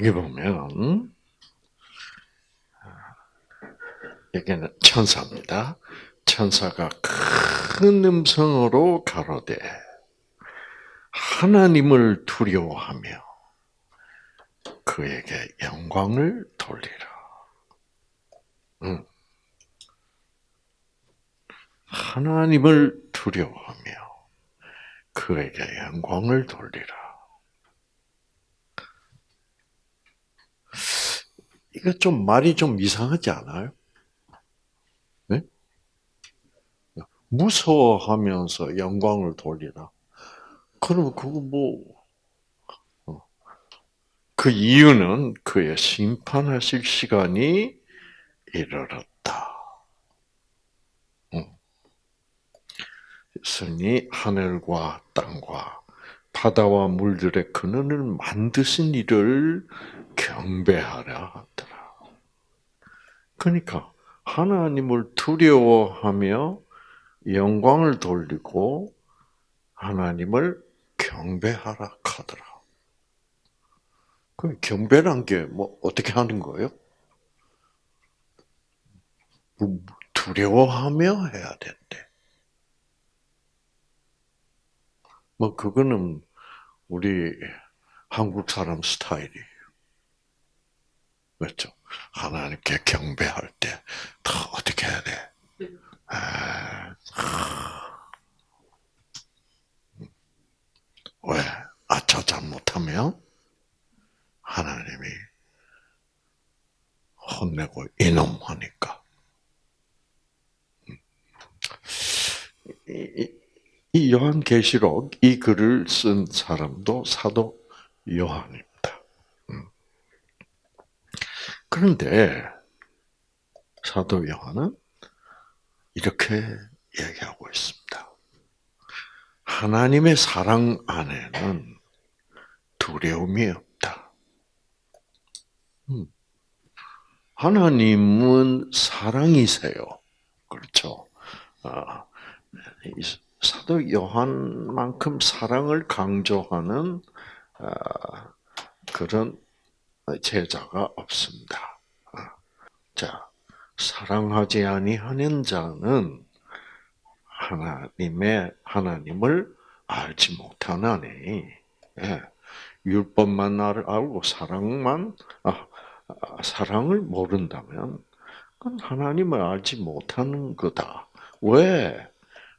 여기 보면 여기는 천사입니다. 천사가 큰 음성으로 가로되 하나님을 두려워하며 그에게 영광을 돌리라. 응. 하나님을 두려워하며 그에게 영광을 돌리라. 이거 좀 말이 좀 이상하지 않아요? 네? 무서워하면서 영광을 돌리라. 그럼 그거 뭐, 어. 그 이유는 그의 심판하실 시간이 이르렀다. 스니 하늘과 땅과 바다와 물들의 근원을 만드신 이를 경배하라. 그러니까 하나님을 두려워하며 영광을 돌리고 하나님을 경배하라 하더라. 그 경배란 게 뭐 어떻게 하는 거예요? 두려워하며 해야 된대. 뭐 그거는 우리 한국 사람 스타일이에요. 그렇죠? 하나님께 경배할 때더 어떻게 해야 돼? 아, 왜? 아, 저 잘못하면 하나님이 혼내고 이놈 하니까. 이, 이 요한계시록 이 글을 쓴 사람도 사도 요한입니다. 음. 그런데 사도 요한은 이렇게 얘기하고 있습니다. 하나님의 사랑 안에는 두려움이 없다. 음. 하나님은 사랑이세요. 그렇죠. 아, 사도 요한만큼 사랑을 강조하는 아, 그런 제자가 없습니다. 아, 자, 사랑하지 아니하는 자는 하나님의 하나님을 알지 못하나니 예, 율법만 알고 사랑만 아, 사랑을 모른다면 그건 하나님을 알지 못하는 거다. 왜?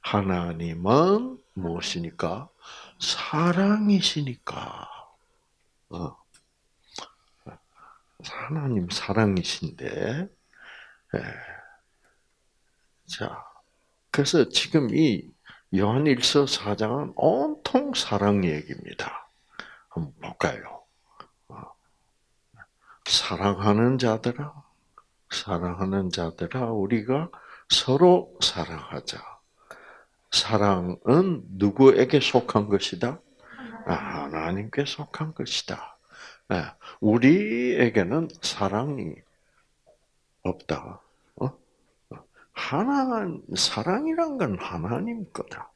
하나님은 무엇이니까? 사랑이시니까. 어. 하나님 사랑이신데, 예. 자, 그래서 지금 이 요한일서 4장은 온통 사랑 얘기입니다. 한번 볼까요? 어. 사랑하는 자들아, 사랑하는 자들아, 우리가 서로 사랑하자. 사랑은 누구에게 속한 것이다? 아, 하나님께 속한 것이다. 네, 우리에게는 사랑이 없다. 어? 하나 사랑이란 건 하나님 거다.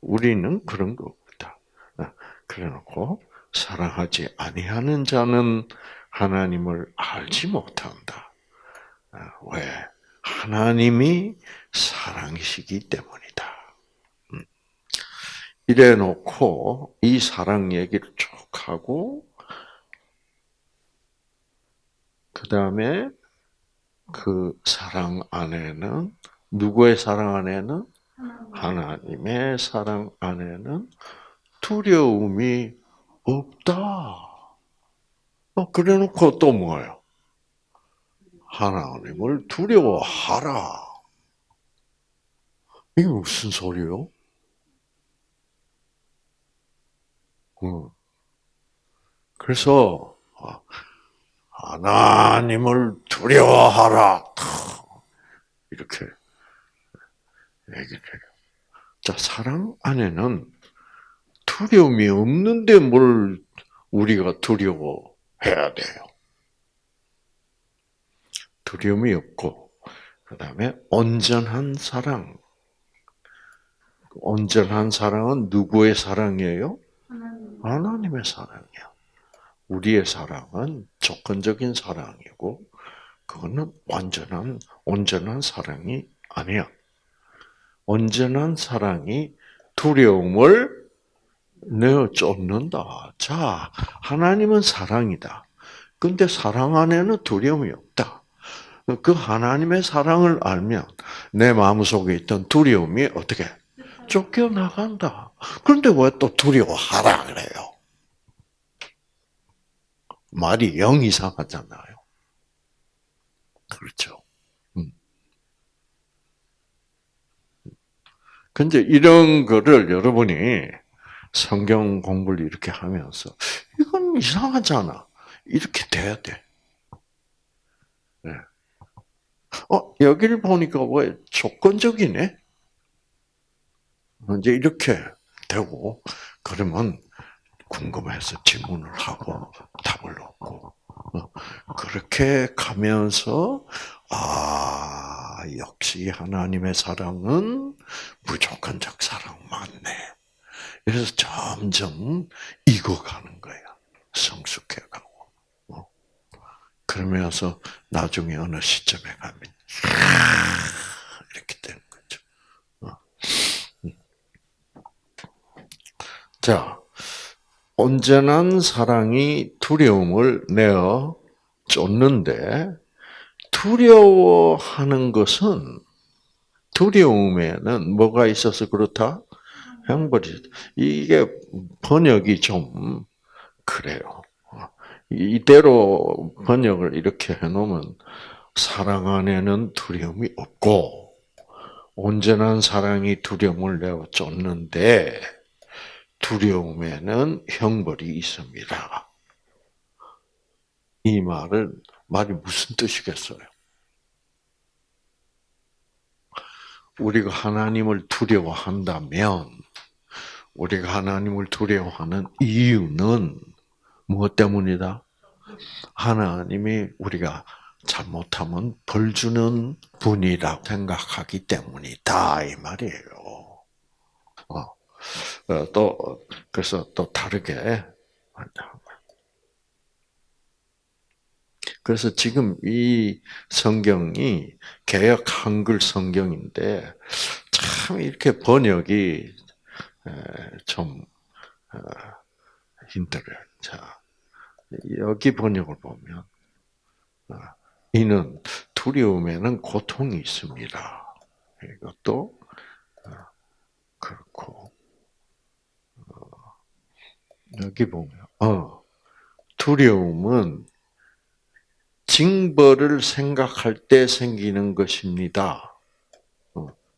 우리는 그런 거 없다. 그래놓고 사랑하지 아니하는 자는 하나님을 알지 못한다. 왜? 하나님이 사랑이시기 때문이다. 음. 이래 놓고 이 사랑 얘기를 쭉 하고 그 다음에 그 사랑 안에는 누구의 사랑 안에는 하나님의 사랑 안에는 두려움이 없다. 어, 그래 놓고 또 뭐예요? 하나님을 두려워하라. 이게 무슨 소리요? 음. 그래서 아, 하나님을 두려워하라. 이렇게 얘기를 해요. 자, 사랑 안에는 두려움이 없는데 뭘 우리가 두려워해야 돼요. 두려움이 없고, 그 다음에 온전한 사랑. 온전한 사랑은 누구의 사랑이에요? 하나님. 의 사랑이야. 우리의 사랑은 조건적인 사랑이고 그거는 완전한 온전한 사랑이 아니야. 온전한 사랑이 두려움을 내어 쫓는다. 자, 하나님은 사랑이다. 근데 사랑 안에는 두려움이 없다. 그 하나님의 사랑을 알면 내 마음속에 있던 두려움이 어떻게 쫓겨나간다. 그런데 왜 또 두려워하라 그래요? 말이 영 이상하잖아요. 그렇죠. 음. 근데 이런 거를 여러분이 성경 공부를 이렇게 하면서 이건 이상하잖아. 이렇게 돼야 돼. 네. 어, 여기를 보니까 왜 조건적이네? 이제 이렇게 되고, 그러면 궁금해서 질문을 하고 답을 얻고, 어, 그렇게 가면서, 아, 역시 하나님의 사랑은 무조건 적 사랑 맞네. 그래서 점점 익어가는 거야. 성숙해가고. 어. 그러면서 나중에 어느 시점에 가면, 이렇게 되는 거죠. 어. 음. 자, 온전한 사랑이 두려움을 내어 쫓는데, 두려워하는 것은 두려움에는 뭐가 있어서 그렇다? 형벌이 이게 번역이 좀 그래요. 이대로 번역을 이렇게 해놓으면 사랑 안에는 두려움이 없고 온전한 사랑이 두려움을 내어 쫓는데 두려움에는 형벌이 있습니다. 이 말은 말이 무슨 뜻이겠어요? 우리가 하나님을 두려워한다면 우리가 하나님을 두려워하는 이유는 무엇 때문이다? 하나님이 우리가 잘못하면 벌 주는 분이라고 생각하기 때문이다 이 말이에요. 어, 어또 그래서 또 다르게 그래서 지금 이 성경이 개혁 한글 성경인데 참 이렇게 번역이 좀 어, 힘들어요. 자, 여기 번역을 보면 어, 이는 두려움에는 고통이 있습니다. 이것도 어, 그렇고 여기 보면 어 두려움은 징벌을 생각할 때 생기는 것입니다.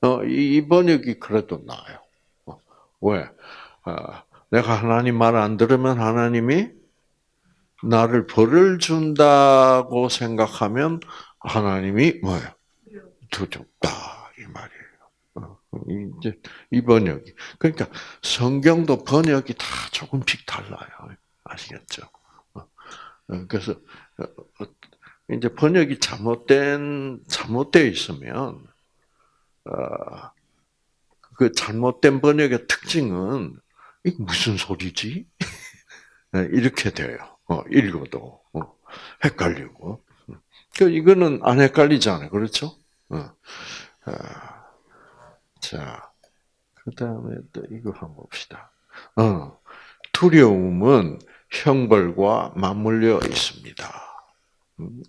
어, 이 번역이 그래도 나아요. 왜? 아, 내가 하나님 말 안 들으면 하나님이 나를 벌을 준다고 생각하면 하나님이 뭐예요? 두렵다. 어, 이제 이 번역이 그러니까 성경도 번역이 다 조금씩 달라요. 아시겠죠? 어, 어, 그래서 이제 번역이 잘못된 잘못되어 있으면 그 잘못된 번역의 특징은 이 무슨 소리지? 네, 이렇게 돼요. 어, 읽어도 어, 헷갈리고. 그 이거는 안 헷갈리잖아요, 그렇죠? 어. 아, 자, 그 다음에 또 이거 한번 봅시다. 두려움은 형벌과 맞물려 있습니다. 음,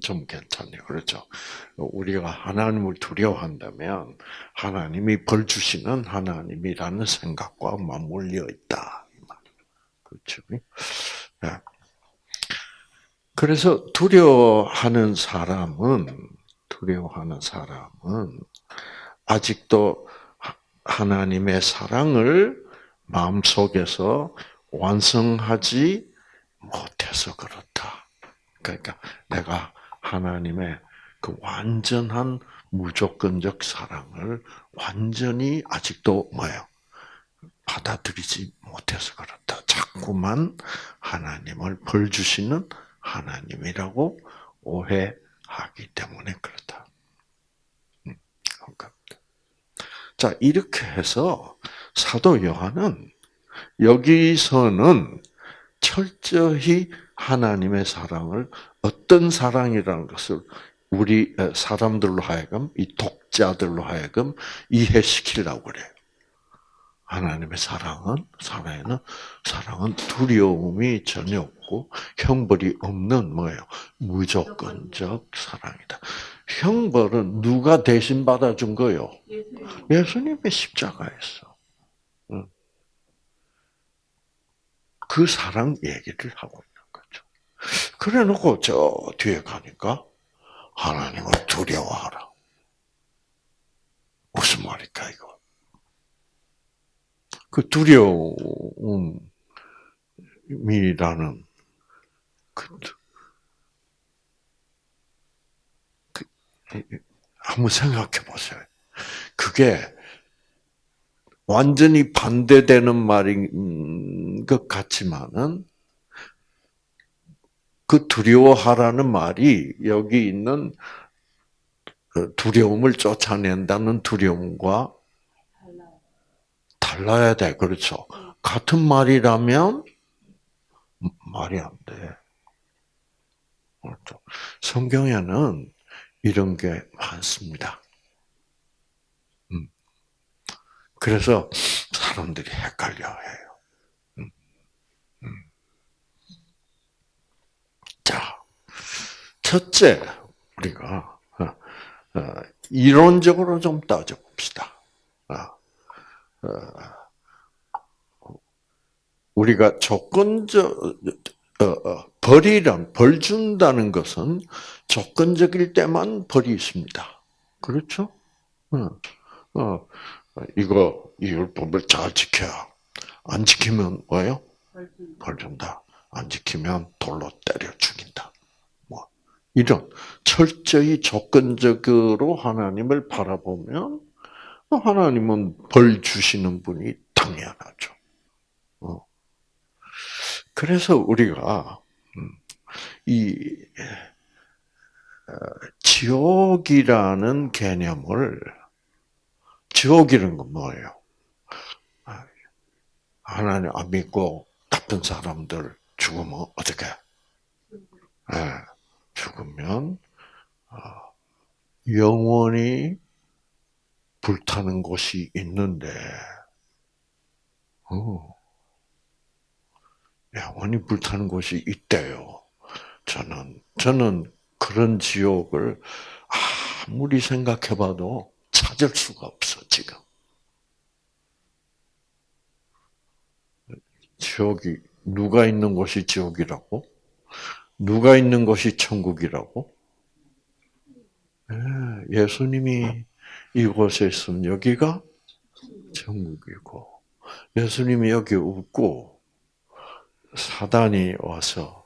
좀 괜찮네요. 그렇죠. 우리가 하나님을 두려워한다면 하나님이 벌 주시는 하나님이라는 생각과 맞물려 있다. 그렇죠. 네. 그래서 두려워하는 사람은 두려워하는 사람은 아직도 하나님의 사랑을 마음속에서 완성하지 못해서 그렇다. 그러니까 내가 하나님의 그 완전한 무조건적 사랑을 완전히 아직도 뭐예요? 받아들이지 못해서 그렇다. 자꾸만 하나님을 벌 주시는 하나님이라고 오해하기 때문에 그렇다. 음, 자, 이렇게 해서 사도 요한은 여기서는 철저히 하나님의 사랑을 어떤 사랑이라는 것을 우리 사람들로 하여금 이 독자들로 하여금 이해시키려고 그래요. 하나님의 사랑은 사랑에는 사랑은 두려움이 전혀 없고 형벌이 없는 뭐예요? 무조건적 사랑이다. 형벌은 누가 대신 받아준 거요? 예수님의 십자가에서. 그 사랑 얘기를 하고 있는 거죠. 그래 놓고 저 뒤에 가니까 하나님을 두려워하라. 무슨 말일까, 이거? 그 두려움이라는 그, 한번 생각해 보세요. 그게 완전히 반대되는 말인 것 같지만은 그 두려워하라는 말이 여기 있는 그 두려움을 쫓아낸다는 두려움과 달라야 돼. 그렇죠. 같은 말이라면 말이 안 돼. 그렇죠. 성경에는 이런 게 많습니다. 음. 그래서 사람들이 헷갈려 해요. 음. 음. 자, 첫째, 우리가, 어, 어, 이론적으로 좀 따져봅시다. 어, 우리가 조건적 벌이란 벌 준다는 것은 조건적일 때만 벌이 있습니다. 그렇죠? 어, 이거 이 율법을 잘 지켜야 안 지키면 뭐요? 벌 준다. 안 지키면 돌로 때려 죽인다. 뭐 이런 철저히 조건적으로 하나님을 바라보면 하나님은 벌 주시는 분이 당연하죠. 어. 그래서 우리가 음, 이 어, 지옥이라는 개념을 지옥이라는 건 뭐예요? 아, 하나님 안 믿고 나쁜 사람들 죽으면 어떻게? 네, 죽으면 어, 영원히 불타는 곳이 있는데, 어, 영원히 불타는 곳이 있대요. 저는, 저는 그런 지옥을 아무리 생각해봐도 찾을 수가 없어, 지금. 지옥이, 누가 있는 곳이 지옥이라고? 누가 있는 곳이 천국이라고? 예, 예수님이 이곳에 있으면 여기가 천국이고 예수님이 여기 없고 사단이 와서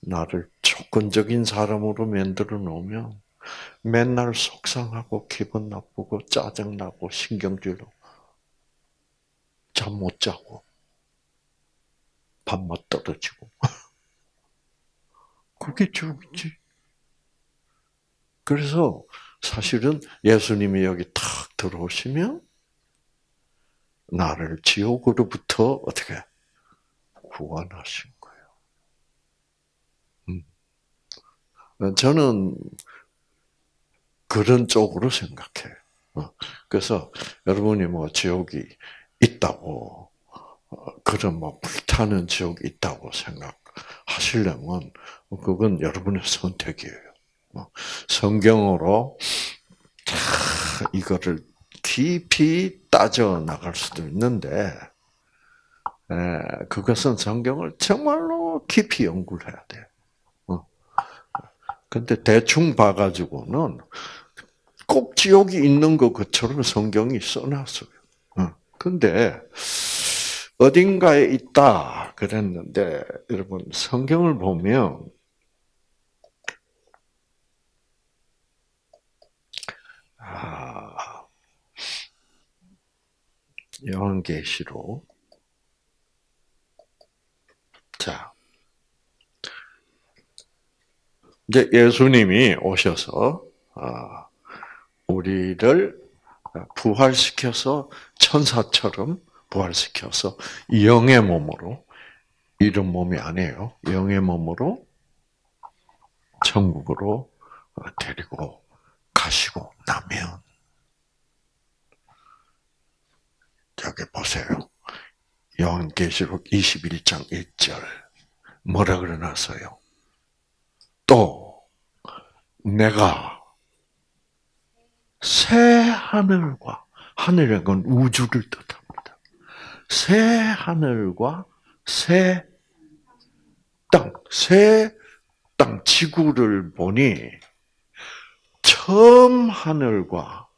나를 조건적인 사람으로 만들어 놓으면 맨날 속상하고 기분 나쁘고 짜증나고 신경질로 잠 못 자고 밥맛 떨어지고 그게 죽지. 그래서 사실은 예수님이 여기 탁 들어오시면 나를 지옥으로부터 어떻게 구원하신 거예요. 음. 저는 그런 쪽으로 생각해요. 어. 그래서 여러분이 뭐 지옥이 있다고 어, 그런 뭐 불타는 지옥이 있다고 생각하시려면 그건 여러분의 선택이에요. 뭐 성경으로 이거를 깊이 따져 나갈 수도 있는데 그것은 성경을 정말로 깊이 연구를 해야 돼. 어. 근데 대충 봐가지고는 꼭 지옥이 있는 것처럼 성경이 써놨어요. 어. 근데 어딘가에 있다 그랬는데 여러분 성경을 보면 아, 요한계시록 자 이제 예수님이 오셔서 아, 우리를 부활시켜서 천사처럼 부활시켜서 영의 몸으로 이런 몸이 아니에요. 영의 몸으로 천국으로 어, 데리고 가시고 나면 저기 보세요. 요한계시록 21장 1절 뭐라 그러놨어요? 또 내가 새 하늘과 하늘의 건 우주를 뜻합니다. 새 하늘과 새 땅, 새 땅, 지구를 보니 처음 하늘과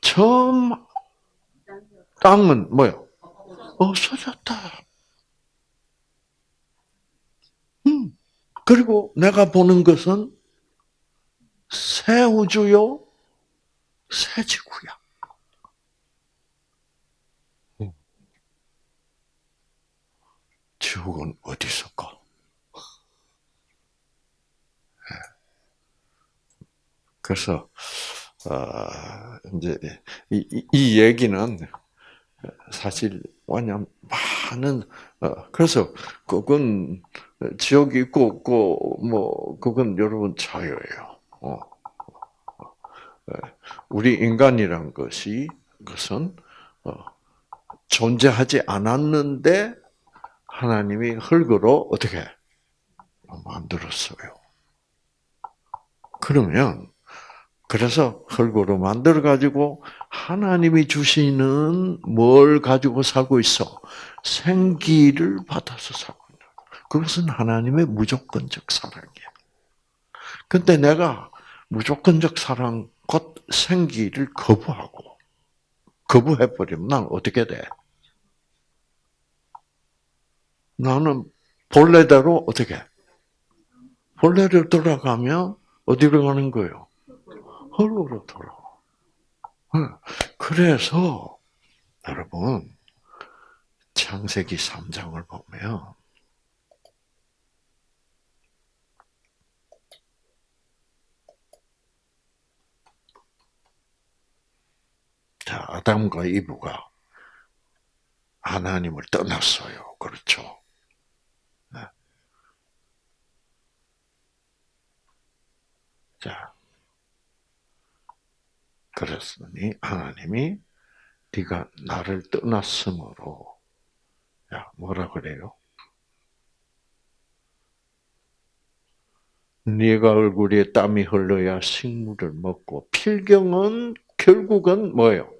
처음 땅은 뭐요? 없어졌다. 그리고 내가 보는 것은 새 우주요, 새 지구야. 음. 지옥은 어디 있을까? 그래서 어, 이제 이, 이, 이 얘기는 사실 완전 많은 어, 그래서 그건 지옥이 있고 없고 뭐 그건 여러분 자유예요. 어. 우리 인간이란 것이 그것은 어, 존재하지 않았는데 하나님이 흙으로 어떻게 만들었어요. 그러면 그래서 흙으로 만들어 가지고 하나님이 주시는 뭘 가지고 살고 있어? 생기를 받아서 살고 있는. 그것은 하나님의 무조건적 사랑이야. 근데 내가 무조건적 사랑 곧 생기를 거부하고 거부해 버리면 난 어떻게 돼? 나는 본래대로 어떻게? 본래로 돌아가면 어디로 가는 거예요? 흙으로 돌아와. 그래서 여러분 창세기 3장을 보면 자, 아담과 이브가 하나님을 떠났어요. 그렇죠? 네. 자, 그랬으니 하나님이 네가 나를 떠났으므로 야 뭐라 그래요? 네가 얼굴에 땀이 흘러야 식물을 먹고 필경은 결국은 뭐예요?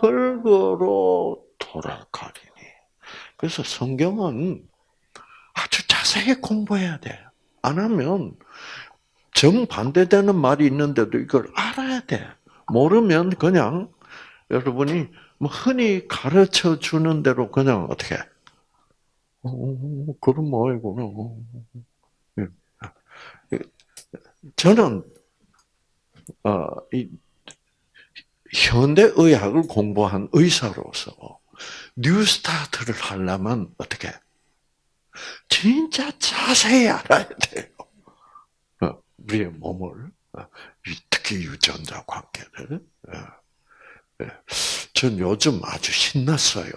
흙으로 돌아가리니. 그래서 성경은 아주 자세히 공부해야 돼. 안 하면 정반대되는 말이 있는데도 이걸 알아야 돼. 모르면 그냥 여러분이 뭐 흔히 가르쳐 주는 대로 그냥 어떻게 어, 그럼 뭐이구나. 예. 저는 어, 이 현대 의학을 공부한 의사로서 뉴스타트를 하려면 어떻게 진짜 자세히 알아야 돼요. 어, 우리의 몸을 어, 특히 유전자 관계를. 예. 예. 전 요즘 아주 신났어요.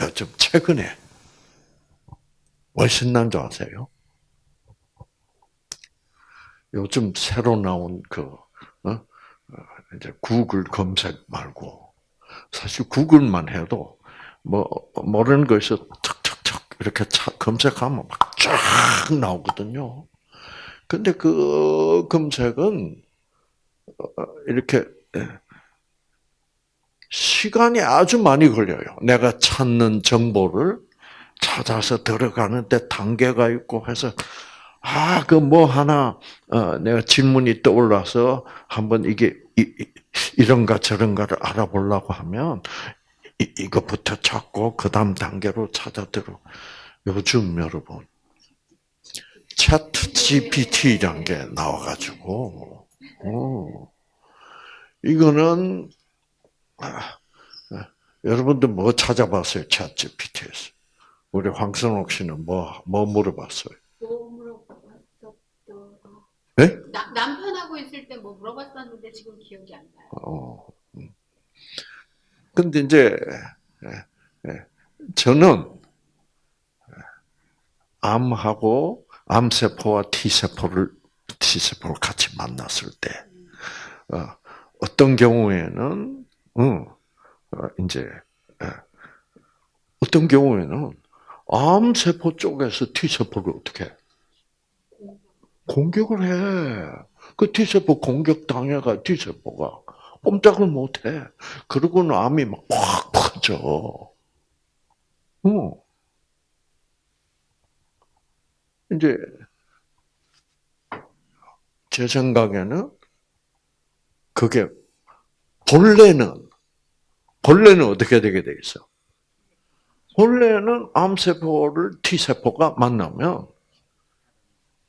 요즘 최근에 왜 신난 줄 아세요? 요즘 새로 나온 그 어? 이제 구글 검색 말고 사실 구글만 해도 뭐 모르는 것에서 척척척 이렇게 검색하면 막 쫙 나오거든요. 근데 그 검색은 어, 이렇게 예, 시간이 아주 많이 걸려요. 내가 찾는 정보를 찾아서 들어가는데 단계가 있고 해서 아, 그 뭐 하나 어, 내가 질문이 떠올라서 한번 이게 이, 런가 저런가를 알아보려고 하면 이, 이것부터 찾고 그 다음 단계로 찾아 들어. 요즘 여러분 차트 GPT란 게 나와가지고, 어, 이거는, 아, 아, 여러분들 뭐 찾아봤어요? 차트 GPT에서. 우리 황선옥 씨는 뭐, 뭐 물어봤어요? 뭐 물어봤었더라. 네? 나, 남편하고 있을 때 뭐 물어봤었는데 지금 기억이 안 나요. 어. 음. 근데 이제, 예, 예. 저는, 암하고 암세포와 T세포를 T세포를 같이 만났을 때 어, 어떤 경우에는 응, 어, 이제 예. 어떤 경우에는 암세포 쪽에서 T세포를 어떻게 해? 공격을 해. 그 T세포 공격 당해가 T세포가 꼼짝을 못 해. 그러고는 암이 막 확 퍼져. 어. 이제 제 생각에는 그게 본래는 본래는 어떻게 되게 돼 있어? 본래는 암세포를 T세포가 만나면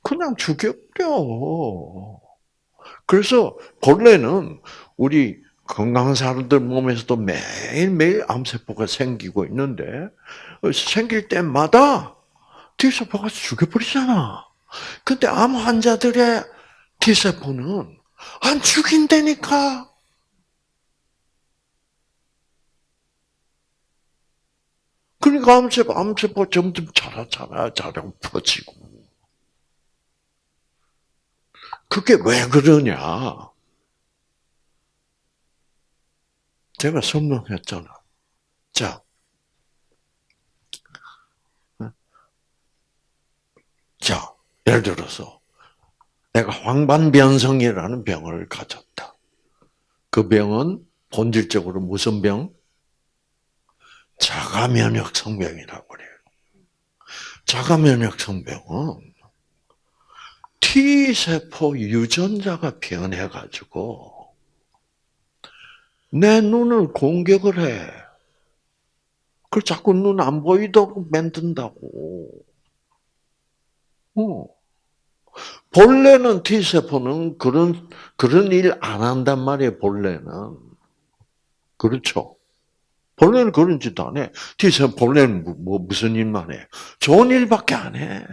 그냥 죽여버려. 그래서 본래는 우리 건강한 사람들 몸에서도 매일매일 암세포가 생기고 있는데 생길 때마다 T세포가 죽여버리잖아. 근데 암 환자들의 T세포는 안 죽인다니까. 그러니까 암세포, 암세포 점점 자라자라 자라 퍼지고. 그게 왜 그러냐? 제가 설명했잖아. 자. 자, 예를 들어서, 내가 황반변성이라는 병을 가졌다. 그 병은 본질적으로 무슨 병? 자가 면역 성병이라고 그래요. 자가 면역 성병은 T세포 유전자가 변해가지고 내 눈을 공격을 해. 그걸 자꾸 눈 안 보이도록 만든다고. 어. 본래는 T세포는 그런, 그런 일 안 한단 말이에요, 본래는. 그렇죠. 본래는 그런 짓 안 해. T세포 본래는 뭐, 뭐 무슨 일만 해? 좋은 일밖에 안 해.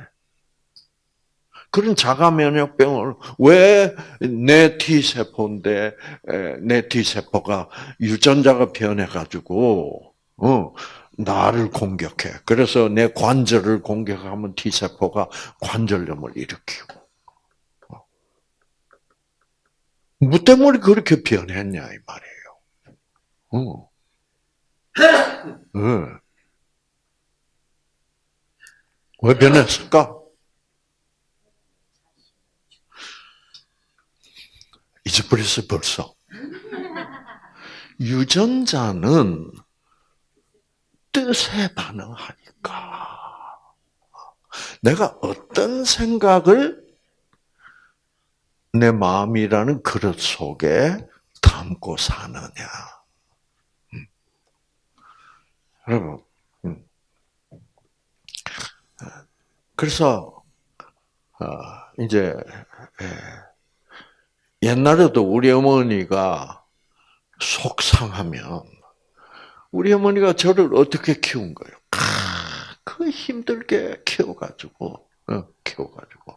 그런 자가 면역병을 왜 내 T세포인데 내 T세포가 유전자가 변해가지고 어 나를 공격해. 그래서 내 관절을 공격하면 T세포가 관절염을 일으키고. 뭐 때문에 그렇게 변했냐 이 말이에요. 어. 네. 왜 변했을까? 잊어버렸어 벌써. 유전자는 뜻에 반응하니까. 내가 어떤 생각을 내 마음이라는 그릇 속에 담고 사느냐. 음. 여러분, 음. 그래서 어, 이제 옛날에도 우리 어머니가 속상하면 우리 어머니가 저를 어떻게 키운 거예요? 그 힘들게 키워가지고, 어, 키워가지고.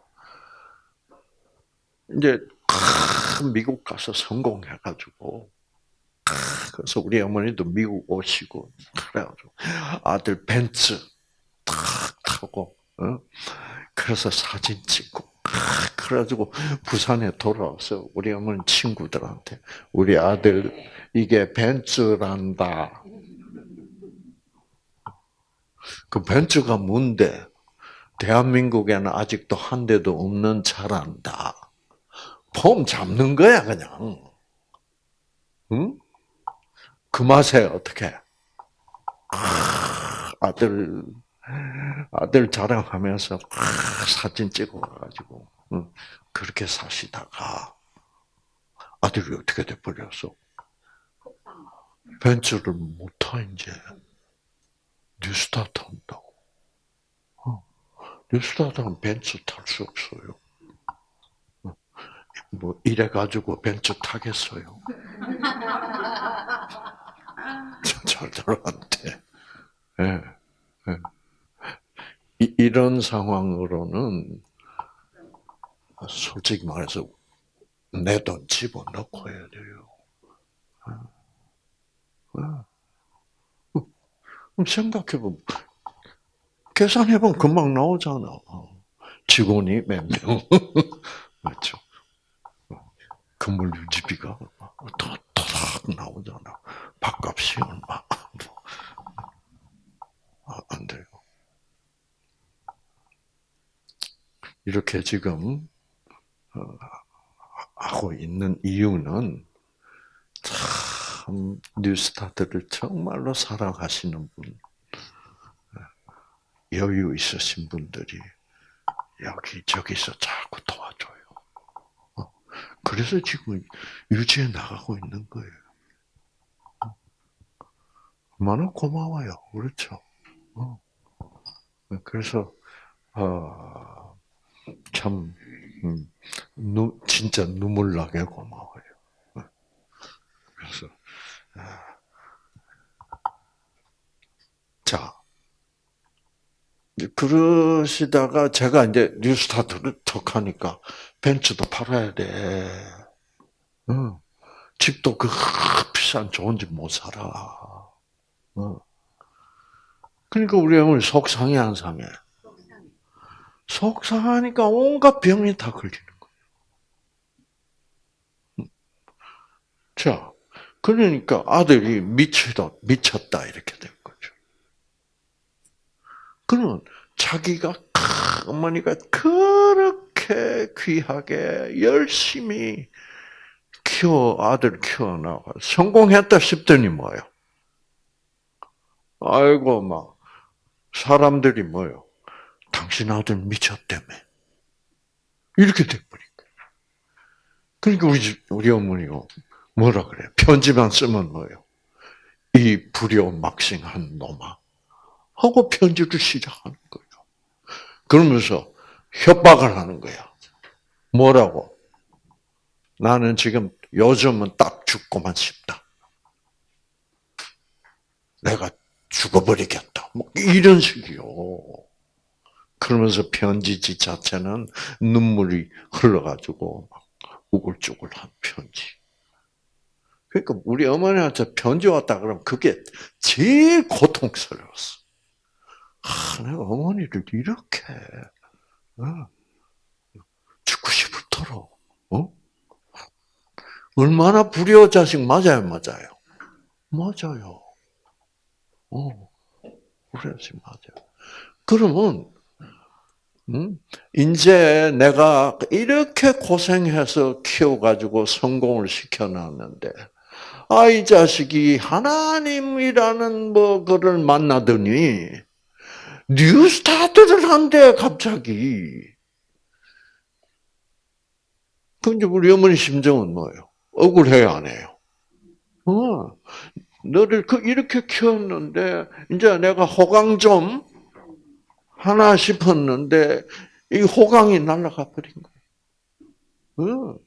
이제, 미국 가서 성공해가지고, 그래서 우리 어머니도 미국 오시고, 그래가지고, 아들 벤츠 탁 타고, 어? 그래서 사진 찍고, 그래가지고 부산에 돌아와서 우리 어머니 친구들한테 우리 아들 이게 벤츠란다. 그 벤츠가 뭔데? 대한민국에는 아직도 한 대도 없는 차란다. 폼 잡는 거야 그냥. 응? 그 맛에 어떻게? 아들 아들 자랑하면서 사진 찍어가지고 그렇게 사시다가 아들이 어떻게 돼 버렸어? 벤츠를 못타 이제 뉴스타트 한다고. 어. 뉴스타트는 벤츠 탈 수 없어요. 어. 뭐 이래 가지고 벤츠 타겠어요? 절대로한테. 예. 예. 이런 상황으로는 솔직히 말해서 내 돈 집어넣고 해야 돼요. 그럼 생각해보면 계산해보면 금방 나오잖아. 직원이 몇 명. 맞죠? 건물 유지비가 도닥 나오잖아. 밥값이 얼마. 아, 안 돼요. 이렇게 지금 어, 하고 있는 이유는 참 뉴스타트를 정말로 사랑하시는 분, 여유 있으신 분들이 여기 저기서 자꾸 도와줘요. 어, 그래서 지금 유지해 나가고 있는 거예요. 어. 얼마나 고마워요. 그렇죠? 어. 그래서 어, 참 음, 눈, 진짜 눈물 나게 고마워요. 어. 그래서 아. 자 그러시다가 제가 이제 뉴스타트를 턱 하니까 벤츠도 팔아야 돼. 응. 집도 그 비싼 좋은 집 못 살아. 어. 그러니까 우리 어머니 속상해 안 상해? 속상해. 속상하니까 온갖 병이 다 걸리는 거예요. 음. 자, 그러니까 아들이 미치다, 미쳤다, 이렇게 된 거죠. 그러면 자기가, 크, 어머니가 그렇게 귀하게 열심히 키워, 아들 키워나가 성공했다 싶더니 뭐예요? 아이고, 막, 사람들이 뭐요? 당신 아들 미쳤다며. 이렇게 돼버린 거예요. 그러니까 우리, 집- 우리 어머니가 뭐라 그래요? 편지만 쓰면 뭐예요? 이 불효막싱한 놈아. 하고 편지를 시작하는 거예요. 그러면서 협박을 하는 거야. 뭐라고? 나는 지금 요즘은 딱 죽고만 싶다. 내가 죽어버리겠다. 뭐 이런 식이요. 그러면서 편지지 자체는 눈물이 흘러가지고 막 우글쭈글한 편지. 그러니까 우리 어머니한테 편지 왔다 그러면 그게 제일 고통스러웠어. 아, 내가 어머니를 이렇게 어, 죽고 싶도록 어? 얼마나 불효 자식 맞아요, 맞아요, 맞아요. 어, 그래야지 맞아. 그러면 음, 이제 내가 이렇게 고생해서 키워가지고 성공을 시켜놨는데, 아, 이 자식이 하나님이라는 뭐, 거를 만나더니, new start를 한대, 갑자기. 이제 우리 어머니 심정은 뭐예요? 억울해요, 안 해요? 어, 너를 그, 이렇게 키웠는데, 이제 내가 호강 좀 하나 싶었는데, 이 호강이 날아가 버린 거예요. 어.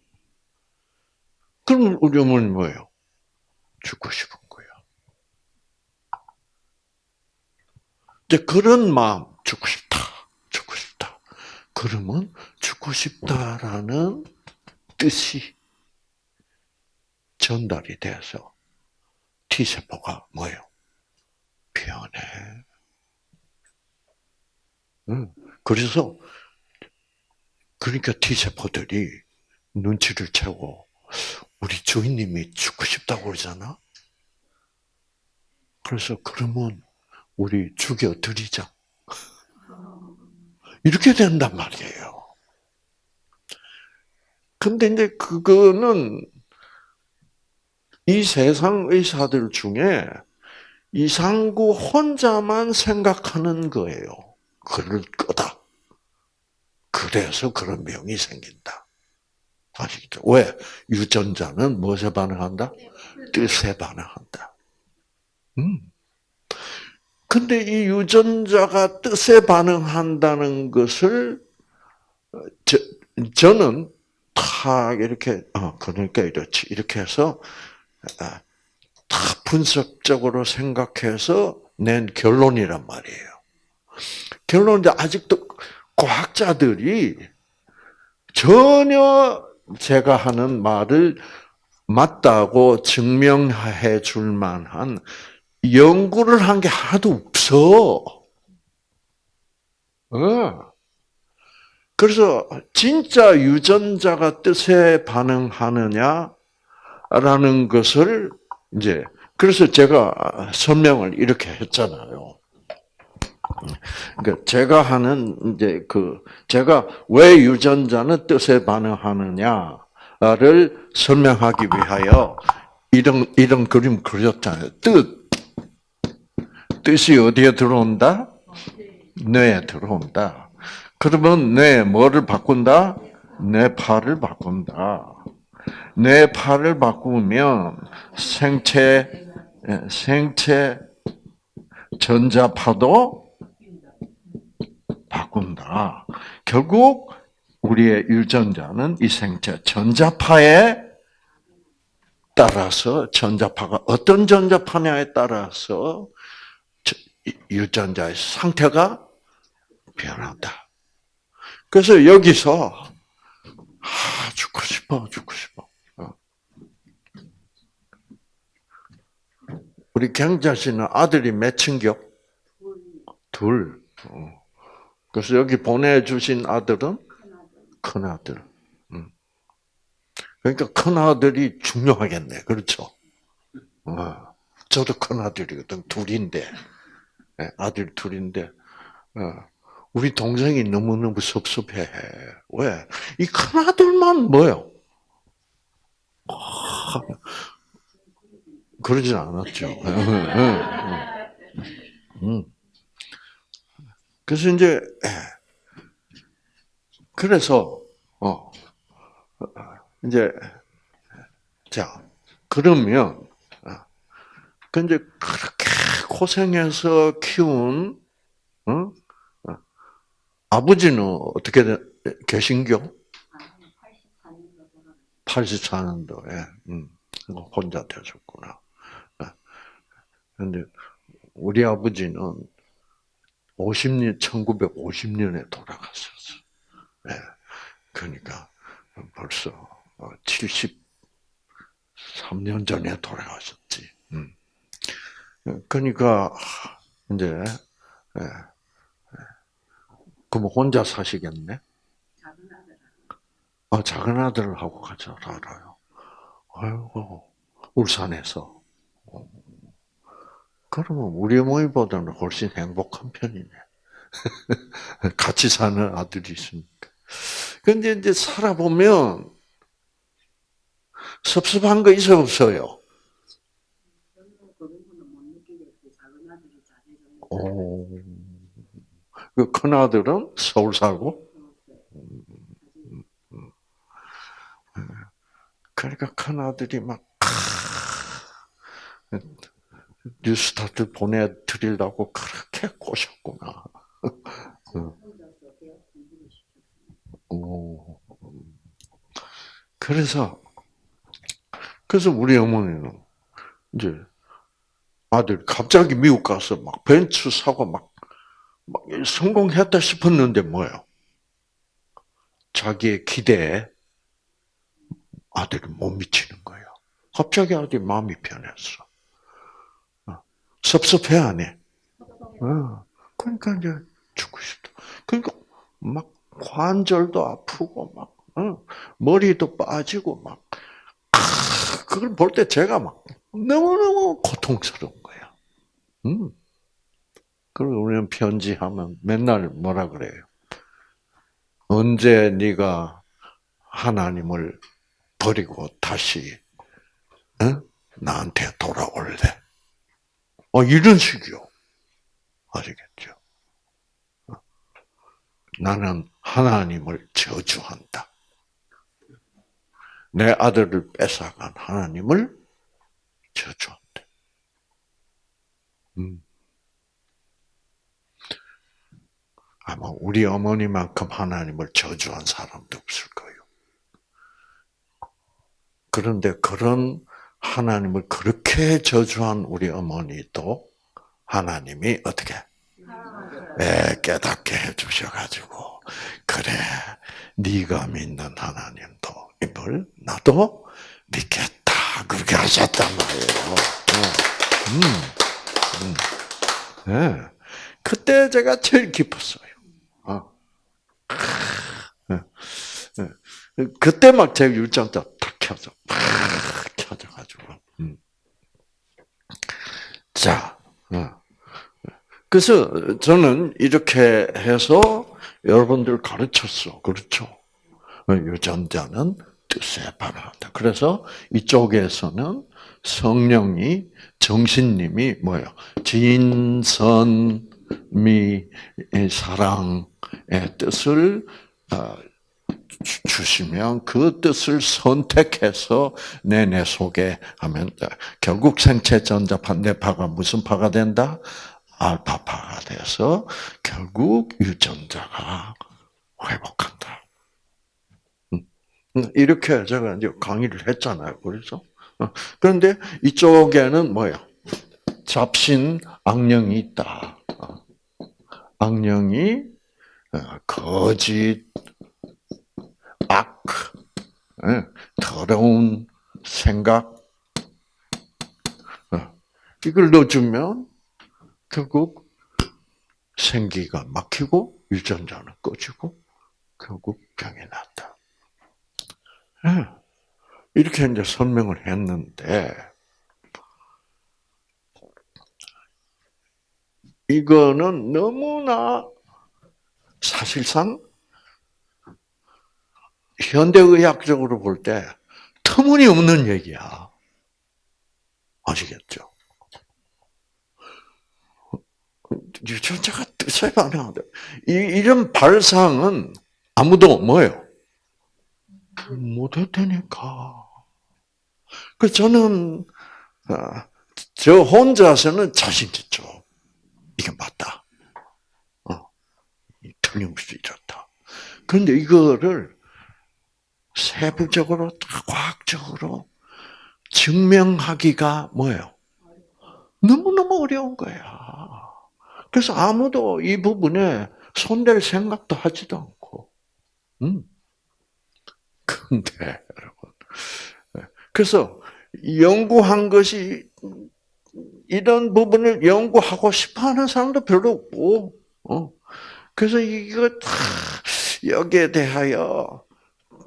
그럼 우리 어머니 뭐예요? 죽고 싶은 거예요. 이제 그런 마음, 죽고 싶다, 죽고 싶다. 그러면 죽고 싶다라는 뜻이 전달이 돼서 T세포가 뭐예요? 변해. 응. 그래서 그러니까 T세포들이 눈치를 채고 우리 주인님이 죽고 싶다고 그러잖아. 그래서 그러면 우리 죽여드리자. 이렇게 된단 말이에요. 근데 이제 그거는 이 세상 의사들 중에 이상구 혼자만 생각하는 거예요. 그럴 거다. 그래서 그런 병이 생긴다. 아시겠죠? 왜? 유전자는 무엇에 반응한다? 뜻에 반응한다. 음. 근데 이 유전자가 뜻에 반응한다는 것을 저, 저는 탁 이렇게 어 그러니까 이렇지 이렇게 해서 아, 다 분석적으로 생각해서 낸 결론이란 말이에요. 결론인데 아직도 과학자들이 전혀 제가 하는 말을 맞다고 증명해 줄 만한 연구를 한 게 하나도 없어. 어. 그래서 진짜 유전자가 뜻에 반응하느냐라는 것을 이제 그래서 제가 설명을 이렇게 했잖아요. 그러니까 제가 하는 이제 그 제가 왜 유전자는 뜻에 반응하느냐를 설명하기 위하여 이런 이런 그림 그렸잖아요. 뜻 뜻이 어디에 들어온다? 뇌에 들어온다. 그러면 뇌 뭐를 바꾼다? 뇌 팔을 바꾼다. 뇌 팔을 바꾸면 생체 예, 생체 전자파도 바꾼다. 결국 우리의 유전자는 이 생체 전자파에 따라서 전자파가 어떤 전자파냐에 따라서 유전자의 상태가 변한다. 그래서 여기서 아 죽고 싶어 죽고 싶어. 어. 우리 경자 씨는 아들이 몇 친겨? 둘. 어. 그래서 여기 보내주신 아들은 큰 아들. 음. 그러니까 큰 아들이 중요하겠네, 그렇죠? 어. 저도 큰 아들이거든, 둘인데. 예, 아들 둘인데, 어, 우리 동생이 너무너무 섭섭해. 왜? 이 큰 아들만 뭐요? 아, 그러진 않았죠. 음. 그래서 이제, 그래서, 어, 이제, 자, 그러면, 근데 그렇게 고생해서 키운 어? 어? 아버지는 어떻게 되, 계신겨? 84년도에 음, 혼자 되셨구나. 그런데 우리 아버지는 50년 1950년에 돌아가셨어. 예. 그러니까 벌써 73년 전에 돌아가셨지. 음. 그러니까 이제 예. 그럼 혼자 사시겠네? 아, 작은 아들하고 같이 살아요. 아이고, 울산에서. 그러면 우리 어머니보다는 훨씬 행복한 편이네. 같이 사는 아들이 있으니까. 근데 이제 살아보면 섭섭한 거 있어 없어요? 오. 그 큰 아들은 서울 살고? 그러니까 큰 아들이 막, 뉴스타트 보내드리려고 그렇게 꼬셨구나. 오. 그래서, 그래서 우리 어머니는 이제 아들 갑자기 미국 가서 막 벤츠 사고 막, 막 성공했다 싶었는데 뭐예요? 자기의 기대에 아들이 못 미치는 거예요. 갑자기 아들이 마음이 변했어. 어. 섭섭해 안 해? 어. 그러니까 이제 죽고 싶다. 그러니까 막 관절도 아프고 막 어. 머리도 빠지고 막 그걸 볼 때 제가 막 너무너무 고통스러운 거야. 음. 그리고 우리는 편지하면 맨날 뭐라 그래요? 언제 네가 하나님을 버리고 다시 어? 나한테 돌아올래? 어 이런 식이요. 아시겠죠? 어. 나는 하나님을 저주한다. 내 아들을 뺏어간 하나님을 저주한대. 음. 아마 우리 어머니만큼 하나님을 저주한 사람도 없을 거예요. 그런데 그런 하나님을 그렇게 저주한 우리 어머니도 하나님이 어떻게 네, 깨닫게 해주셔가지고 그래 네가 믿는 하나님도 이걸 나도 믿겠다 그렇게 하셨단 말이에요. 음, 음. 네. 그때 제가 제일 기뻤어요. 아, 예, 예. 그때 막제 유전자 탁. 팍 켜져가지고. 음. 자, 어. 그래서 저는 이렇게 해서 여러분들 가르쳤어. 그렇죠? 어, 유전자는 뜻에 반응한다. 그래서 이쪽에서는 성령이 정신님이 뭐예요? 진선미 사랑의 뜻을 어, 주- 주시면 그 뜻을 선택해서 내 내 속에 하면 돼. 결국 생체 전자 반대파가 무슨 파가 된다? 알파파가 돼서 결국 유전자가 회복한다. 음. 이렇게 제가 이제 강의를 했잖아요. 그래서 어, 그런데 이쪽에는 뭐예요? 잡신 악령이 있다. 어. 악령이 어, 거짓, 더러운 생각 어, 이걸 넣어주면 결국 생기가 막히고 유전자는 꺼지고 결국 병이 난다. 예. 이렇게 이제 설명을 했는데 이거는 너무나 사실상 현대의학적으로 볼 때 터무니없는 얘기야. 아시겠죠? 유전자가 뜻에 반응한다. 이, 이런 발상은 아무도 뭐예요? 못했다니까. 그 저는 아, 저 혼자서는 자신 있죠. 이게 맞다. 어, 틀림없이 이렇다. 그런데 이거를 세부적으로 과학적으로 증명하기가 뭐예요? 너무너무 어려운 거야. 그래서 아무도 이 부분에 손댈 생각도 하지도 않고. 음. 근데, 여러분. 그래서 연구한 것이 이런 부분을 연구하고 싶어 하는 사람도 별로 없고, 어. 그래서 이거 다 여기에 대하여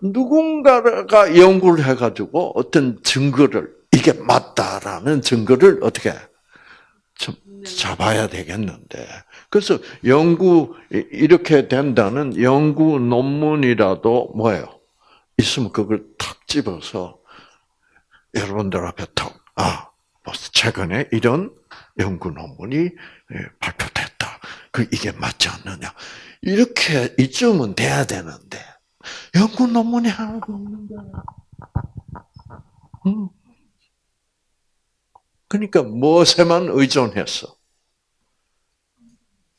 누군가가 연구를 해가지고 어떤 증거를, 이게 맞다라는 증거를 어떻게 좀 잡아야 되겠는데. 그래서 연구, 이렇게 된다는 연구 논문이라도 뭐예요? 있으면 그걸 탁 집어서 여러분들 앞에 탁, 아, 벌써 최근에 이런 연구 논문이 발표됐다. 그 이게 맞지 않느냐. 이렇게 이쯤은 돼야 되는데, 연구 논문이 하나도 없는데. 음. 그러니까 무엇에만 의존했어?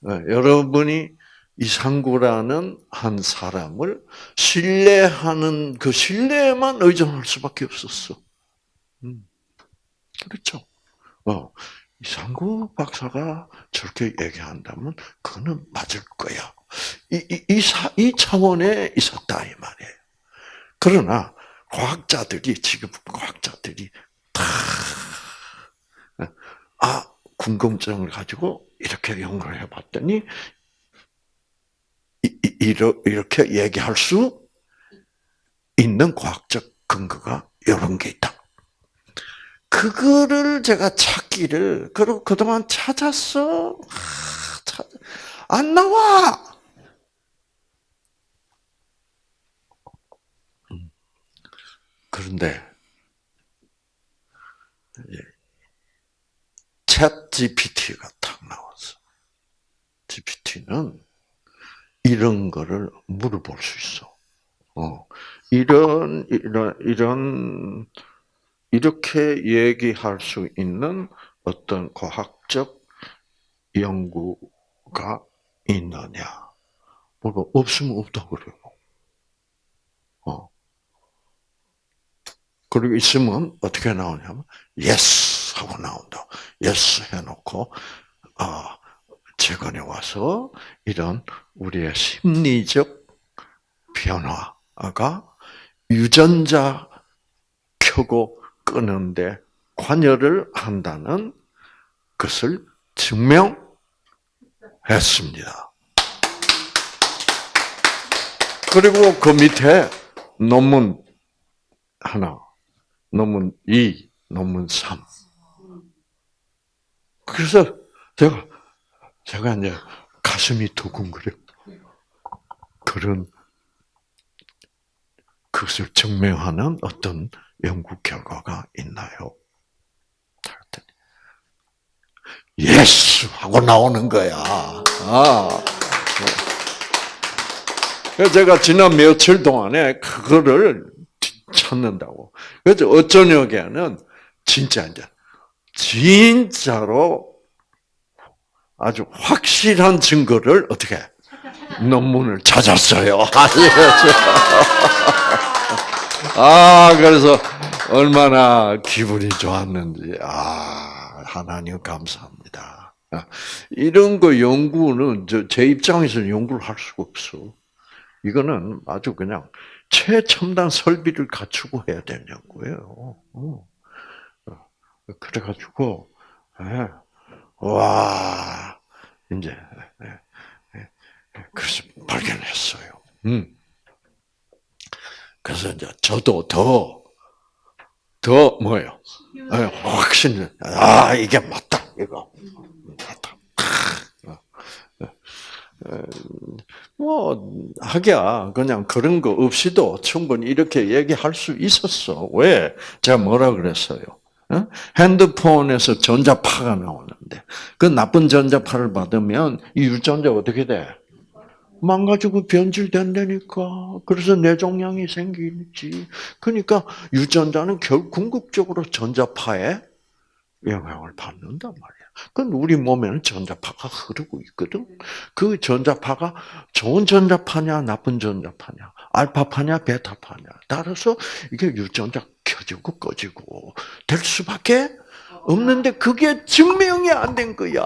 네, 여러분이 이상구라는 한 사람을 신뢰하는 그 신뢰에만 의존할 수밖에 없었어. 음. 그렇죠. 어, 이상구 박사가 저렇게 얘기한다면 그거는 맞을 거야. 이, 이, 이, 사, 이 차원에 있었다, 이 말이에요. 그러나, 과학자들이, 지금 과학자들이 다, 아, 궁금증을 가지고 이렇게 연구를 해봤더니, 이, 이, 이렇게 얘기할 수 있는 과학적 근거가 이런 게 있다. 그거를 제가 찾 기를, 그리고 그동안 찾았어. 아, 찾, 안 나와! 그런데, 챗 GPT가 탁 나왔어. GPT는 이런 거를 물어볼 수 있어. 어, 이런, 이런, 이런, 이렇게 얘기할 수 있는 어떤 과학적 연구가 있느냐. 뭐가 없으면 없다고 그래요. 어. 그리고 있으면 어떻게 나오냐면, yes! 하고 나온다. yes! 해놓고, 아, 최근에 와서 이런 우리의 심리적 변화가 유전자 켜고 끄는데 관여를 한다는 것을 증명했습니다. 그리고 그 밑에 논문 하나, 논문 2, 논문 3. 그래서 제가, 제가 이제 가슴이 두근거려. 그런, 그것을 증명하는 어떤 연구 결과가 있나요? 그랬더니 Yes! 하고 나오는 거야. 아. 그래서 제가 지난 며칠 동안에 그거를 찾는다고. 그래서 엊저녁에는 진짜 이제 진짜로 아주 확실한 증거를 어떻게 논문을 찾았어요. 아 그래서 얼마나 기분이 좋았는지 아 하나님 감사합니다. 아, 이런 거 연구는 저제 입장에서는 연구를 할 수가 없어. 이거는 아주 그냥 최첨단 설비를 갖추고 해야 거예요. 어. 그래가지고, 예. 와, 이제, 예, 예, 예. 그래서 발견했어요. 음. 그래서 이제 저도 더, 더 뭐예요? 예, 확신, 아, 이게 맞다, 이거. 맞다. 뭐 하기야 그냥 그런 거 없이도 충분히 이렇게 얘기할 수 있었어. 왜? 제가 뭐라 그랬어요? 어? 핸드폰에서 전자파가 나오는데 그 나쁜 전자파를 받으면 이 유전자 어떻게 돼? 망가지고 변질된다니까. 그래서 뇌종양이 생기지. 그러니까 유전자는 결 궁극적으로 전자파에 영향을 받는단 말이야. 그건 우리 몸에는 전자파가 흐르고 있거든. 그 전자파가 좋은 전자파냐, 나쁜 전자파냐, 알파파냐, 베타파냐. 따라서 이게 유전자 켜지고 꺼지고 될 수밖에 없는데 그게 증명이 안 된 거야.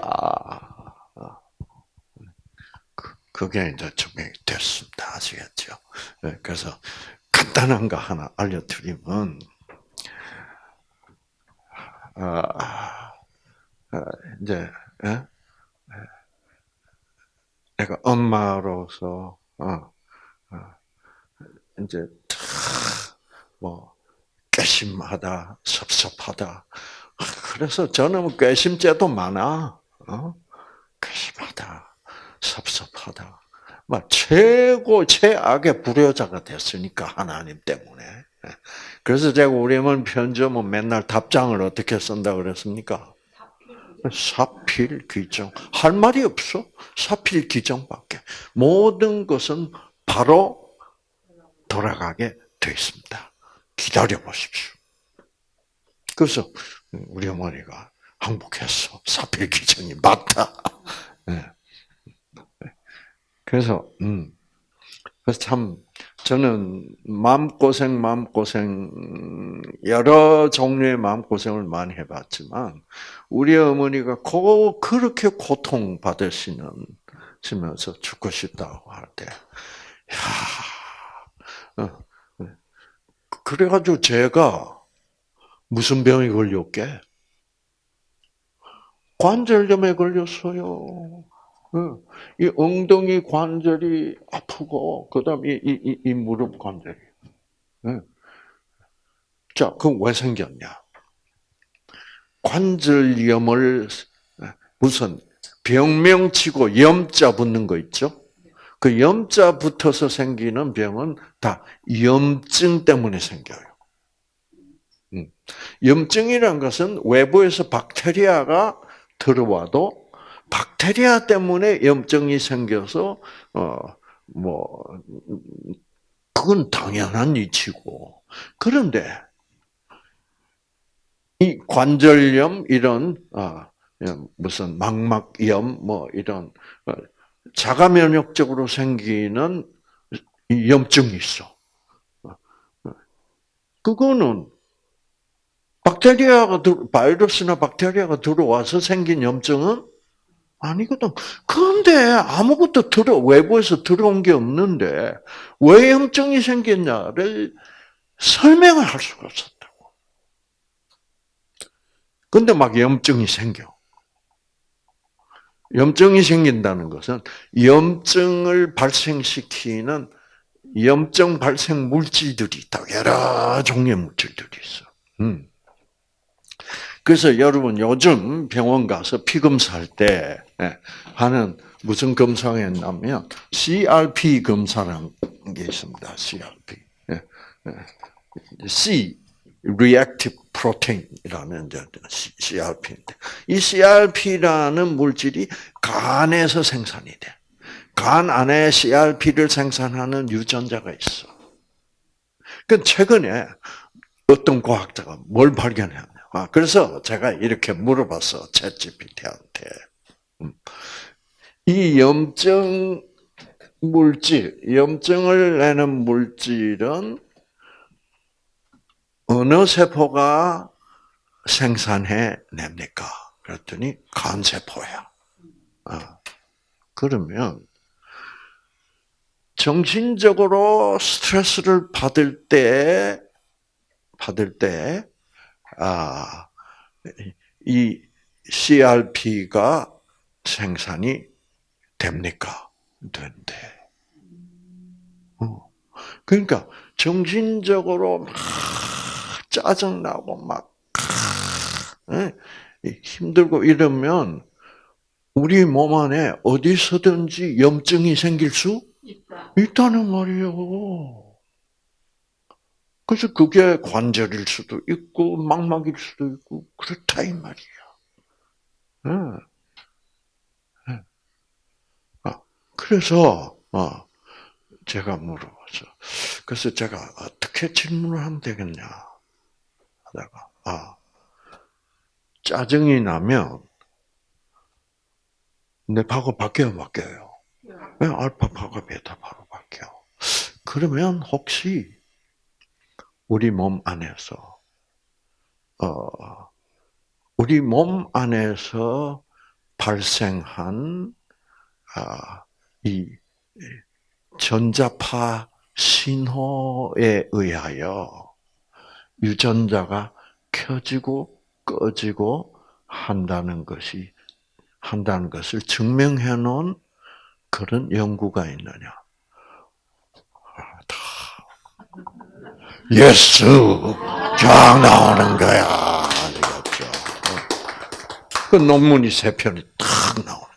그- 그게 이제 증명이 됐습니다. 아시겠죠? 네, 그래서 간단한 거 하나 알려드리면, 아, 아, 이제 예? 내가 엄마로서 어, 어, 이제 뭐 괘씸하다, 섭섭하다. 그래서 저는 괘씸죄도 많아. 어? 괘씸하다, 섭섭 하다. 막 최고 최악의 불효자가 됐으니까 하나님 때문에. 그래서 제가 우리 어머니 편지면 맨날 답장을 어떻게 쓴다 그랬습니까? 사필 귀정. 할 말이 없어. 사필 귀정밖에. 모든 것은 바로 돌아가게 돼 있습니다. 기다려 보십시오. 그래서 우리 어머니가 항복했어. 사필 귀정이 맞다. 네. 그래서 음. 그래서 참 저는 마음고생, 마음고생, 여러 종류의 마음고생을 많이 해봤지만, 우리 어머니가 고, 그렇게 고통받으시는, 시면서 죽고 싶다고 할 때, 야 어, 그래가지고 제가 무슨 병이 걸렸게? 관절염에 걸렸어요. 이 엉덩이 관절이 아프고 그다음 이, 이, 이, 이 무릎 관절이. 자, 그럼 왜 생겼냐? 관절염을 무슨 병명치고 염자 붙는 거 있죠? 그 염자 붙어서 생기는 병은 다 염증 때문에 생겨요. 염증이란 것은 외부에서 박테리아가 들어와도 박테리아 때문에 염증이 생겨서 어뭐 그건 당연한 이치고 그런데 이 관절염 이런 아 무슨 망막염 뭐 이런 어, 자가 면역적으로 생기는 염증이 있어. 그거는 박테리아가 바이러스나 박테리아가 들어와서 생긴 염증은 아니거든. 그런데 아무것도 들어 외부에서 들어온 게 없는데 왜 염증이 생겼냐를 설명을 할 수가 없었다고. 근데 막 염증이 생겨. 염증이 생긴다는 것은 염증을 발생시키는 염증 발생 물질들이 있다. 여러 종류의 물질들이 있어. 음. 그래서 여러분 요즘 병원 가서 피 검사할 때 예, 하는 무슨 검사가 했냐면 CRP 검사라는 게 있습니다. CRP. 예, 예. C reactive protein이라는 CRP인데 이 CRP라는 물질이 간에서 생산이 돼. 간 안에 CRP를 생산하는 유전자가 있어. 그 최근에 어떤 과학자가 뭘 발견했냐. 아, 그래서 제가 이렇게 물어봤어, 챗GPT한테. 음. 이 염증 물질, 염증을 내는 물질은 어느 세포가 생산해 냅니까? 그랬더니 간세포야. 아, 그러면 정신적으로 스트레스를 받을 때, 받을 때, 아, 이 CRP가 생산이 됩니까? 된대. 어. 그러니까 정신적으로 막 짜증나고 막 에? 힘들고 이러면 우리 몸 안에 어디서든지 염증이 생길 수 있다. 있다는 말이에요. 그래서 그게 관절일 수도 있고 망막일 수도 있고 그렇다 이 말이야. 응. 응. 아, 그래서 어, 제가 물어봤어. 그래서 제가 어떻게 질문을 하면 되겠냐 하다가 아 짜증이 나면 내 파가 바뀌어 바뀌어요. 네, 알파파가 베타파로 바뀌어. 그러면 혹시 우리 몸 안에서 어 우리 몸 안에서 발생한 아 이 전자파 신호에 의하여 유전자가 켜지고 꺼지고 한다는 것이 한다는 것을 증명해 놓은 그런 연구가 있느냐? yes 쫙 나오는 거야. 아시겠죠? 그 논문이 세 편이 탁 나오는.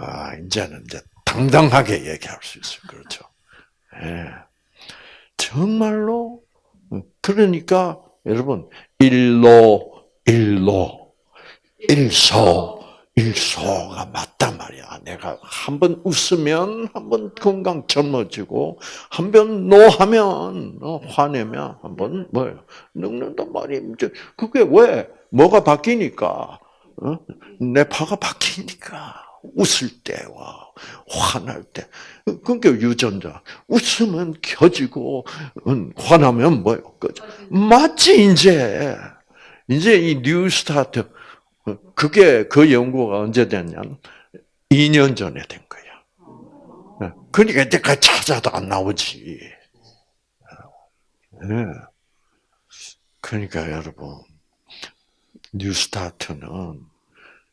아 이제는 이제 당당하게 얘기할 수 있어요. 그렇죠? 예. 정말로 그러니까 여러분 일로 일로 일소 일소가 맞단 말이야. 내가 한 번 웃으면 한 번 건강 젊어지고 한 번 노하면 어, 화내면 한 번 뭐예요 늙는단. 이제 그게 왜 뭐가 바뀌니까 어? 내 파가 바뀌니까 웃을 때와 화날 때 그러니까 유전자 웃으면 켜지고 음, 화나면 뭐예요? 꺼져. 맞지 이제 이제 이 New Start 그게 그 연구가 언제 됐냐면 2년 전에 된 거야. 네. 그러니까 이때까지 찾아도 안 나오지. 네. 그러니까 여러분 New Start는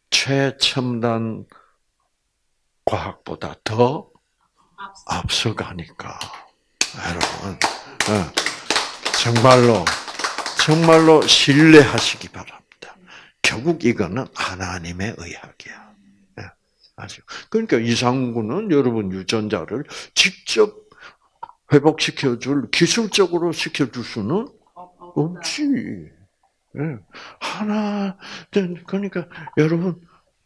최첨단 과학보다 더 앞서가니까 여러분 네. 정말로 정말로 신뢰하시기 바랍니다. 결국 이거는 하나님의 의학이야. 아시죠? 그러니까 이상구는 여러분 유전자를 직접 회복시켜줄 기술적으로 시켜줄 수는 없지. 예. 하나, 그러니까 여러분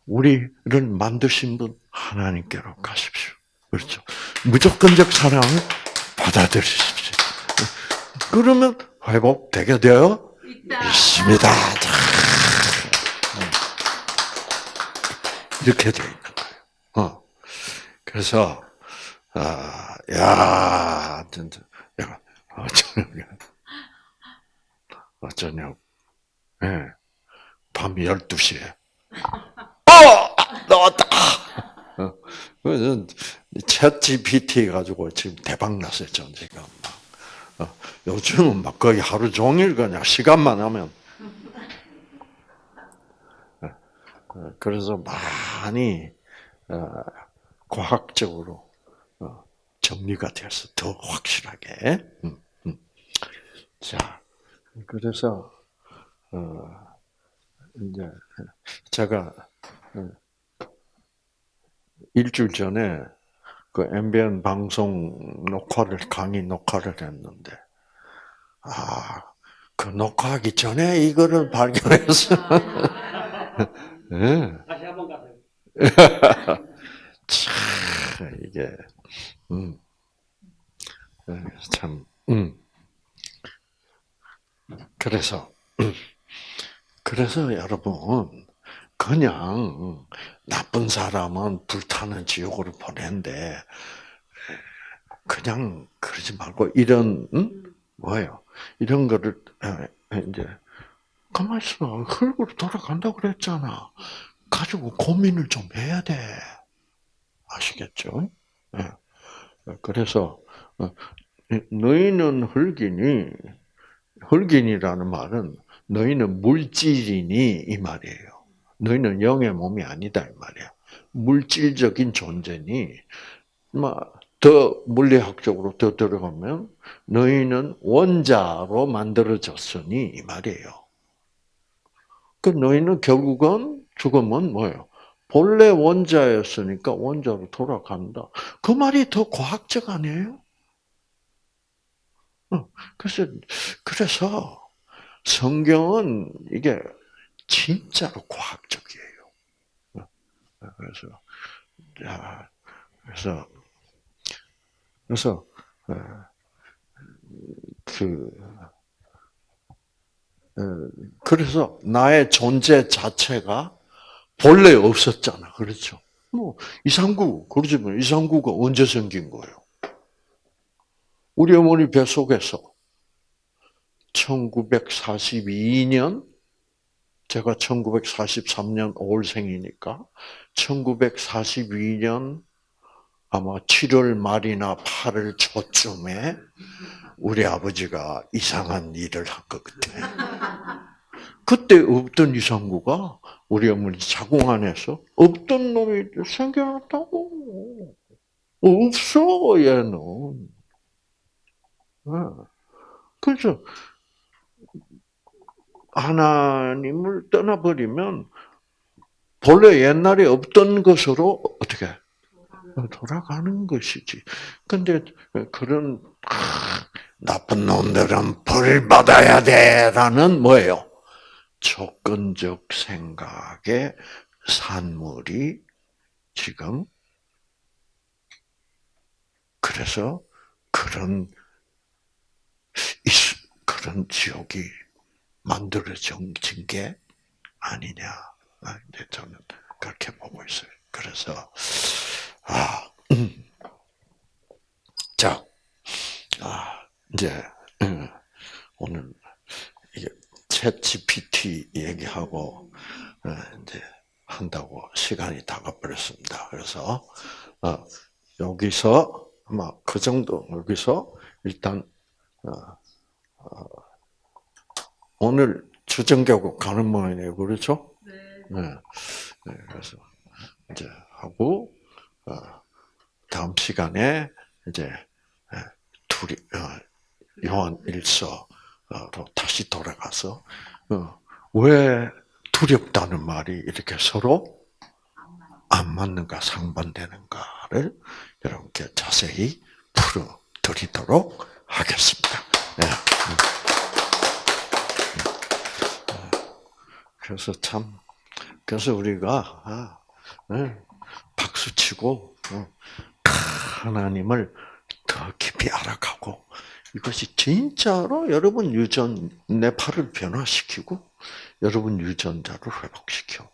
우리를 만드신 분 하나님께로 가십시오. 그렇죠? 무조건적 사랑을 받아들이십시오. 그러면 회복되게 되어 있습니다. 이렇게 돼 있는 거예요. 어. 그래서, 아, 야, 진짜, 야, 어쩌냐, 어쩌냐, 예, 네. 밤 12시에. 어! 어. 그래서, 챗 GPT 가지고 지금 대박 났어요, 전 지금. 어. 요즘은 막 거의 하루 종일 그냥 시간만 하면 어, 그래서 많이 어, 과학적으로 어, 정리가 돼서 더 확실하게. 음, 음. 자, 그래서 어, 이제 제가 어, 일주일 전에 그 MBN 방송 녹화를 강의 녹화를 했는데 아, 그 녹화하기 전에 이거를 발견해서 예. 다시 한번 가세요. 참 이게 음. 예, 참 음. 그래서 음. 그래서 여러분 그냥 나쁜 사람은 불타는 지옥으로 보낸데 그냥 그러지 말고 이런 음? 뭐예요? 이런 거를 에, 이제 가만 있어 흙으로 돌아간다고 그랬잖아. 가지고 고민을 좀 해야 돼. 아시겠죠? 예. 그래서 어, 너희는 흙이니 흙인이라는 말은 너희는 물질이니 이 말이에요. 너희는 영의 몸이 아니다 이 말이야. 물질적인 존재니 뭐, 더 물리학적으로 더 들어가면 너희는 원자로 만들어졌으니 이 말이에요. 그 너희는 결국은 죽으면 뭐예요? 본래 원자였으니까 원자로 돌아간다. 그 말이 더 과학적 아니에요? 어, 그래서 그래서 성경은 이게 진짜로 과학적이에요. 어, 그래서 자, 그래서 그래서 어, 그 어, 그래서 나의 존재 자체가 본래 없었잖아. 그렇죠? 뭐 이상구 그러지만 이상구가 언제 생긴 거예요? 우리 어머니 뱃속에서 1942년 제가 1943년 5월생이니까 1942년 아마 7월 말이나 8월 초쯤에 우리 아버지가 이상한 일을 한 것 같아. 그때 없던 이상구가 우리 어머니 자궁 안에서 없던 놈이 생겨났다고. 없어 얘는. 네. 그래서 하나님을 떠나버리면 본래 옛날에 없던 것으로 어떻게 돌아가는 것이지. 근데 그런 아, 나쁜 놈들은 벌 받아야 돼라는 뭐예요? 조건적 생각의 산물이 지금 그래서 그런 그런 지옥이 만들어진 게 아니냐. 아, 이제 저는 그렇게 보고 있어요. 그래서 아, 음. 자, 아, 이제 음, 오늘 이게 챗 GPT 얘기하고 어, 이제 한다고 시간이 다 가버렸습니다. 그래서 어, 여기서 아마 그 정도 여기서 일단 어, 오늘 주정교국 가는 모양이에요, 그렇죠? 네. 네. 그래서 이제 하고 다음 시간에 이제 둘이 요한 일서로 다시 돌아가서 왜 두렵다는 말이 이렇게 서로 안 맞는가 상반되는가를 여러분께 자세히 풀어 드리도록 하겠습니다. 그래서 참 그래서 우리가 아, 네. 박수 치고 어, 하나님을 더 깊이 알아가고 이것이 진짜로 여러분 유전 뇌파를 변화시키고 여러분 유전자를 회복시켜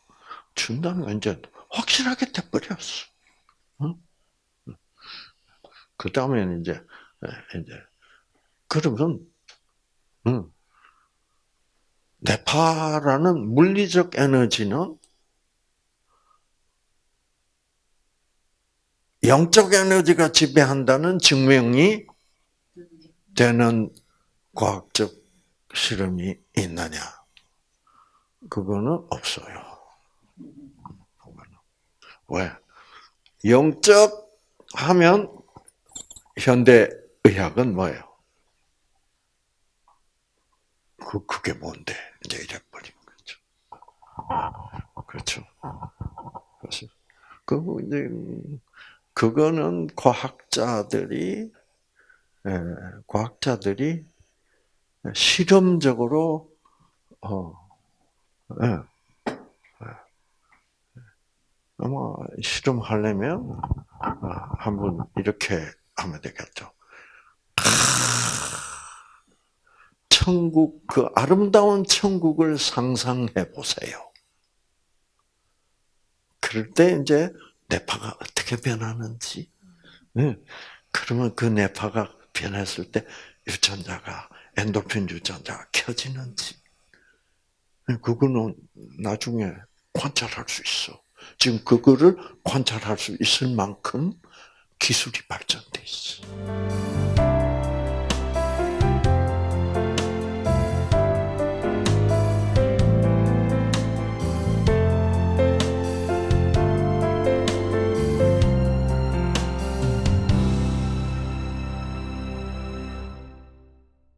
준다는 건 이제 확실하게 돼버렸어. 그 다음에는 이제 이제 그러면 응. 뇌파라는 물리적 에너지는 영적 에너지가 지배한다는 증명이 되는 과학적 실험이 있느냐? 그거는 없어요. 왜? 영적 하면 현대 의학은 뭐예요? 그 그게 뭔데? 이제 이래 버린 거죠. 그렇죠. 그래서 그 이제 음, 그거는 과학자들이 예, 과학자들이 실험적으로 어, 예, 예. 아마 실험하려면 어, 한번 이렇게 하면 되겠죠. 천국 그 아름다운 천국을 상상해 보세요. 그럴 때 이제 뇌파가 어떻게 변하는지, 예, 그러면 그 뇌파가 변했을 때 유전자가 엔도핀 유전자가 켜지는지, 예, 그거는 나중에 관찰할 수 있어. 지금 그거를 관찰할 수 있을 만큼 기술이 발전돼 있어.